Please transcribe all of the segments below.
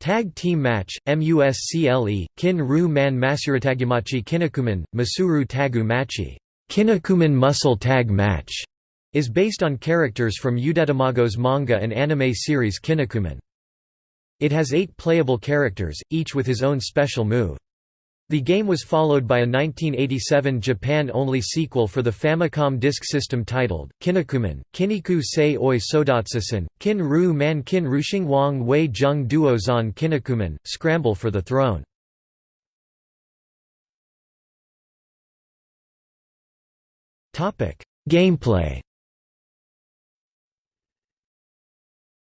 Tag Team Match, MUSCLE, Kin Ru Man Masuratagumachi Kinnikuman, Masuru Tagu Machi Muscle Tag Match, is based on characters from Yudetamago's manga and anime series Kinnikuman. It has eight playable characters, each with his own special move. The game was followed by a 1987 Japan-only sequel for the Famicom Disk System titled, Kinnikuman, Kiniku Sei Oi Sodatsusen, Kin Ru Man Kin Rushing Wang Wei Jung Duo Zan Kinnikuman, Scramble for the Throne. Gameplay.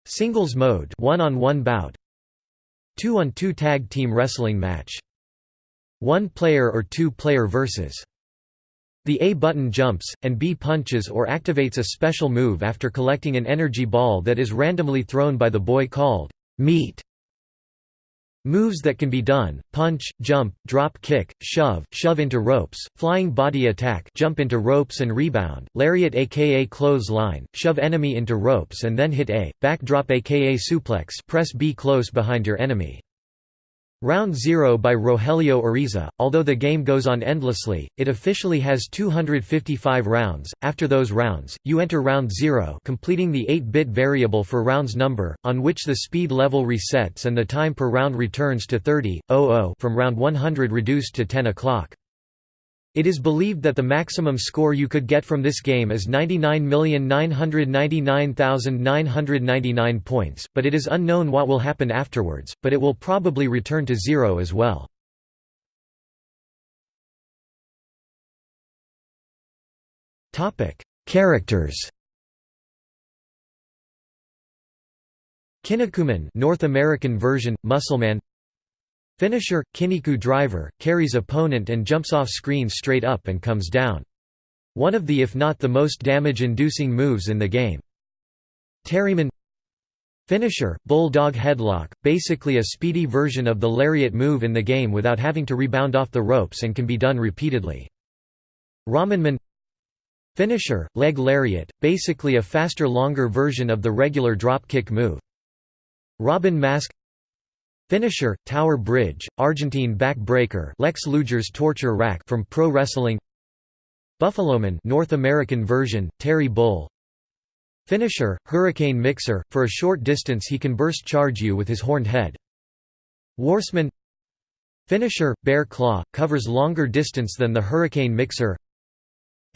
Singles mode one-on-one -on -one bout. Two-on-two -two tag team wrestling match one player or two player versus. The A button jumps, and B punches or activates a special move after collecting an energy ball that is randomly thrown by the boy called meat. Moves that can be done, punch, jump, drop kick, shove, shove into ropes, flying body attack jump into ropes and rebound, lariat aka clothesline, shove enemy into ropes and then hit A, backdrop aka suplex press B close behind your enemy. Round Zero by Rogelio Ariza. Although the game goes on endlessly, it officially has 255 rounds. After those rounds, you enter Round Zero, completing the 8-bit variable for round's number, on which the speed level resets and the time per round returns to 30.00 from round 100 reduced to 10 o'clock. It is believed that the maximum score you could get from this game is 99,999,999 points, but it is unknown what will happen afterwards, but it will probably return to zero as well. Characters Kinnikuman North American version, Muscleman Finisher, Kinniku driver, carries opponent and jumps off screen straight up and comes down. One of the if not the most damage-inducing moves in the game. Terryman Finisher, Bulldog Headlock, basically a speedy version of the lariat move in the game without having to rebound off the ropes and can be done repeatedly. Ramenman Finisher, Leg Lariat, basically a faster longer version of the regular dropkick move. Robin Mask Finisher, Tower Bridge, Argentine backbreaker Lex Luger's torture rack from Pro Wrestling Buffaloman North American version, Terry Bull Finisher, Hurricane Mixer, for a short distance he can burst charge you with his horned head. Warsman Finisher, Bear Claw, covers longer distance than the Hurricane Mixer.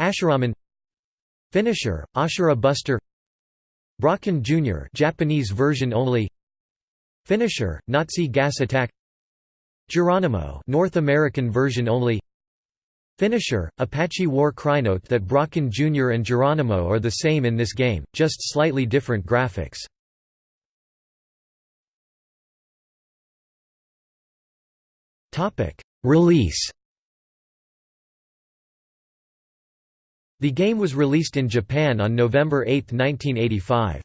Ashuraman Finisher, Ashura Buster. Brocken Jr. Japanese version only Finisher, Nazi gas attack Geronimo North American version only Finisher, Apache War Cry. Note that Brocken Jr. and Geronimo are the same in this game, just slightly different graphics. Release The game was released in Japan on November 8, 1985.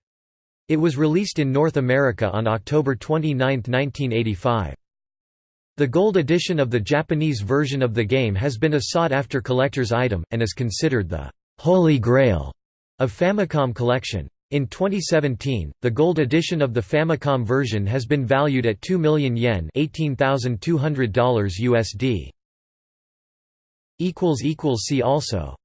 It was released in North America on October 29, 1985. The gold edition of the Japanese version of the game has been a sought-after collector's item, and is considered the «holy grail» of Famicom collection. In 2017, the gold edition of the Famicom version has been valued at 2 million yen $18,200 USD. See also